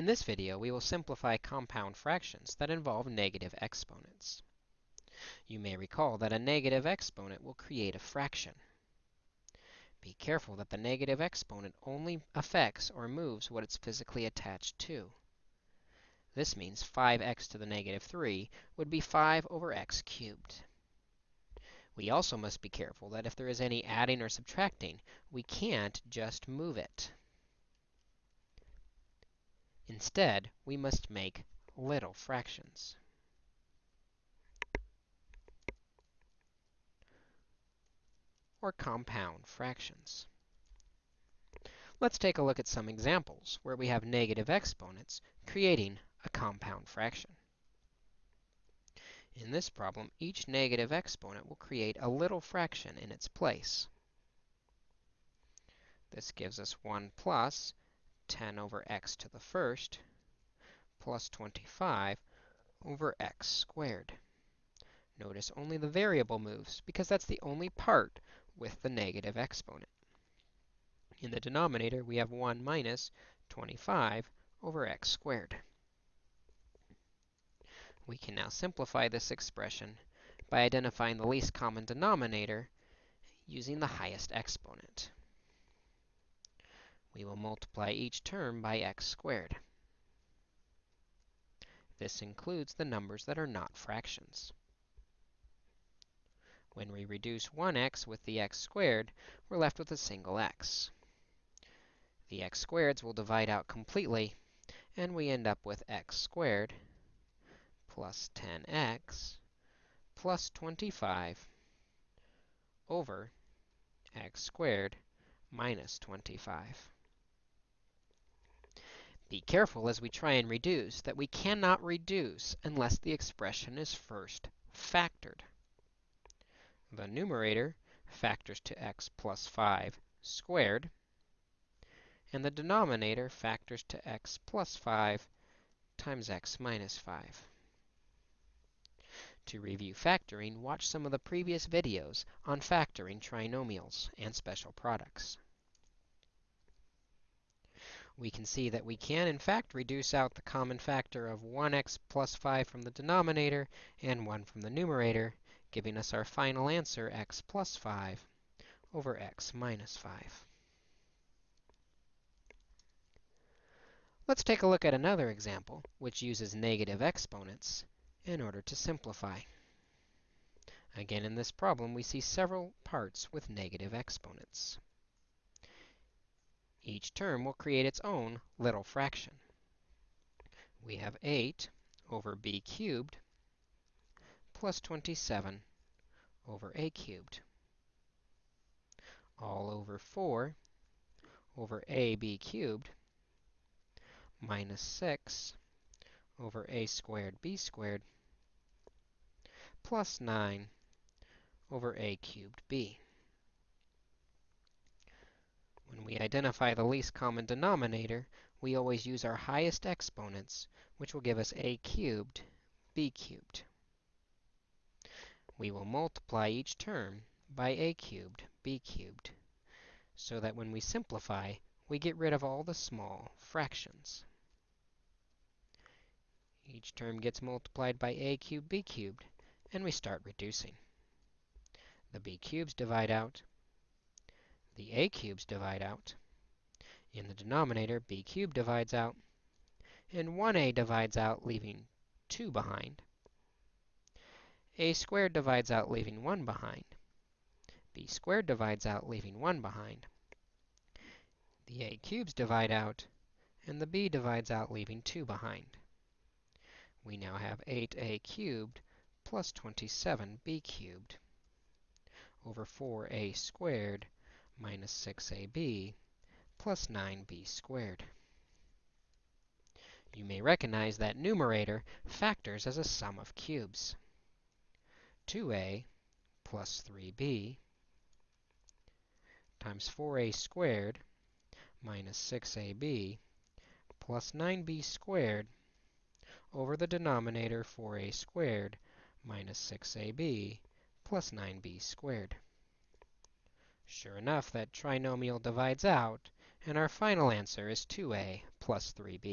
In this video, we will simplify compound fractions that involve negative exponents. You may recall that a negative exponent will create a fraction. Be careful that the negative exponent only affects or moves what it's physically attached to. This means 5x to the negative 3 would be 5 over x cubed. We also must be careful that if there is any adding or subtracting, we can't just move it. Instead, we must make little fractions. or compound fractions. Let's take a look at some examples where we have negative exponents creating a compound fraction. In this problem, each negative exponent will create a little fraction in its place. This gives us 1 plus 10 over x to the first plus 25 over x squared. Notice only the variable moves because that's the only part with the negative exponent. In the denominator, we have 1 minus 25 over x squared. We can now simplify this expression by identifying the least common denominator using the highest exponent. We will multiply each term by x squared. This includes the numbers that are not fractions. When we reduce 1x with the x squared, we're left with a single x. The x squareds will divide out completely, and we end up with x squared plus 10x plus 25 over x squared minus 25. Be careful as we try and reduce that we cannot reduce unless the expression is first factored. The numerator factors to x plus 5 squared, and the denominator factors to x plus 5 times x minus 5. To review factoring, watch some of the previous videos on factoring trinomials and special products. We can see that we can, in fact, reduce out the common factor of 1x plus 5 from the denominator and 1 from the numerator giving us our final answer, x plus 5 over x minus 5. Let's take a look at another example, which uses negative exponents in order to simplify. Again, in this problem, we see several parts with negative exponents. Each term will create its own little fraction. We have 8 over b cubed plus 27 over a cubed, all over 4 over ab cubed minus 6 over a squared b squared plus 9 over a cubed b. When we identify the least common denominator, we always use our highest exponents, which will give us a cubed b cubed we will multiply each term by a cubed b cubed, so that when we simplify, we get rid of all the small fractions. Each term gets multiplied by a cubed b cubed, and we start reducing. The b cubes divide out. The a cubes divide out. In the denominator, b cubed divides out. And 1a divides out, leaving 2 behind a squared divides out, leaving 1 behind. b squared divides out, leaving 1 behind. The a cubes divide out, and the b divides out, leaving 2 behind. We now have 8a cubed plus 27b cubed over 4a squared minus 6ab plus 9b squared. You may recognize that numerator factors as a sum of cubes. 2a plus 3b times 4a squared minus 6ab plus 9b squared over the denominator 4a squared minus 6ab plus 9b squared. Sure enough, that trinomial divides out, and our final answer is 2a plus 3b.